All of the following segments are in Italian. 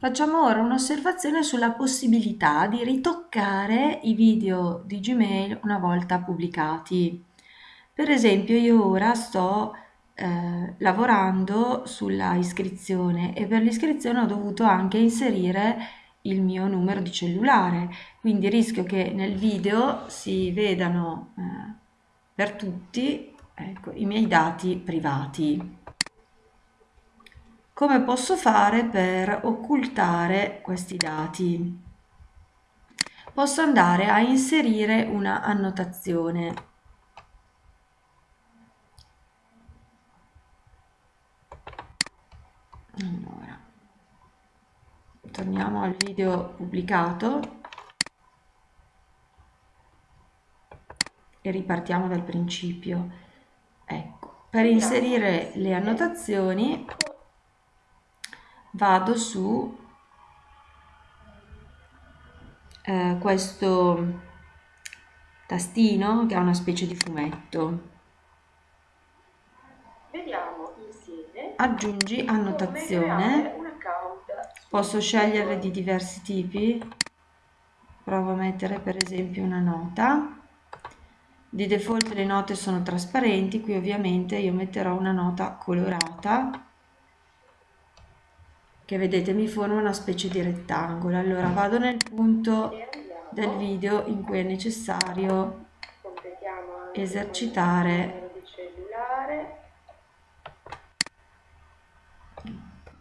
Facciamo ora un'osservazione sulla possibilità di ritoccare i video di Gmail una volta pubblicati. Per esempio io ora sto eh, lavorando sulla iscrizione e per l'iscrizione ho dovuto anche inserire il mio numero di cellulare, quindi rischio che nel video si vedano eh, per tutti ecco, i miei dati privati. Come posso fare per occultare questi dati? Posso andare a inserire una annotazione. Allora, torniamo al video pubblicato e ripartiamo dal principio. Ecco, per inserire le annotazioni vado su eh, questo tastino che ha una specie di fumetto. Vediamo insieme. Aggiungi annotazione. Posso scegliere di diversi tipi. Provo a mettere per esempio una nota. Di default le note sono trasparenti, qui ovviamente io metterò una nota colorata che vedete mi forma una specie di rettangolo. Allora vado nel punto del video in cui è necessario esercitare.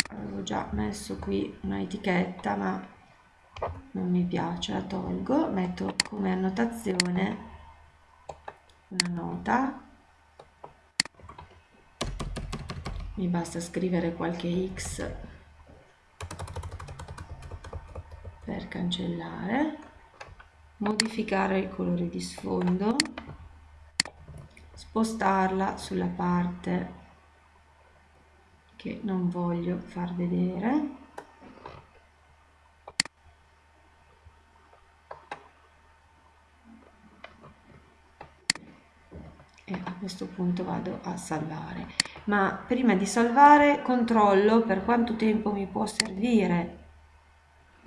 avevo già messo qui una etichetta ma non mi piace la tolgo. Metto come annotazione una nota. Mi basta scrivere qualche x per cancellare modificare il colore di sfondo spostarla sulla parte che non voglio far vedere. E a questo punto vado a salvare. Ma prima di salvare controllo per quanto tempo mi può servire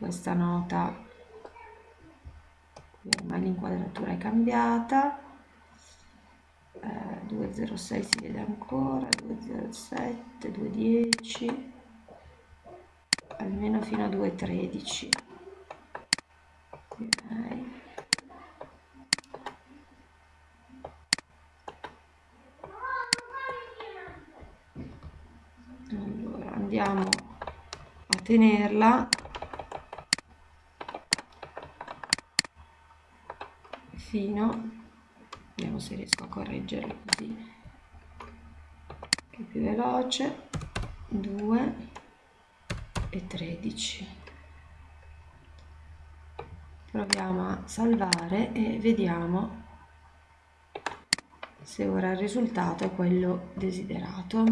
questa nota. Ormai l'inquadratura è cambiata. Eh, 206 si vede ancora 207 210 almeno fino a 213 okay. allora andiamo a tenerla fino vediamo se riesco a correggerlo così che è più veloce 2 e 13 proviamo a salvare e vediamo se ora il risultato è quello desiderato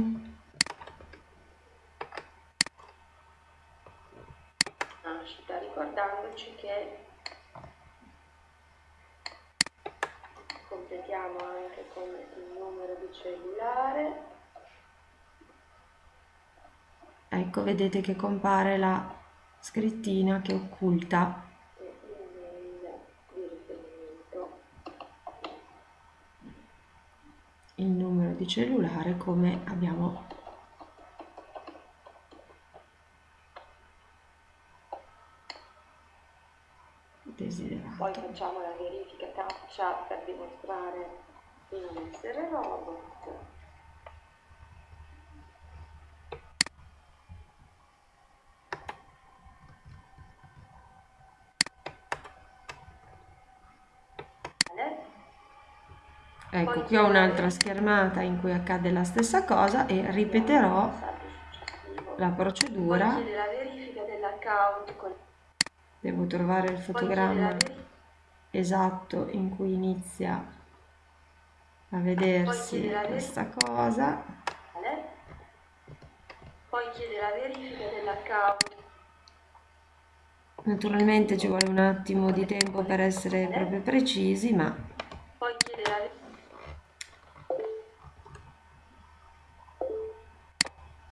ricordandoci che completiamo anche con il numero di cellulare. Ecco vedete che compare la scrittina che occulta. Il numero di cellulare come abbiamo desiderato. Poi facciamo la verifica captcha per dimostrare di non essere robot. Ecco, qui ho un'altra schermata in cui accade la stessa cosa e ripeterò la procedura. Devo trovare il fotogramma esatto in cui inizia a vedersi questa cosa. Poi chiede la verifica dell'account. Naturalmente ci vuole un attimo di tempo per essere proprio precisi, ma... Poi chiede la verifica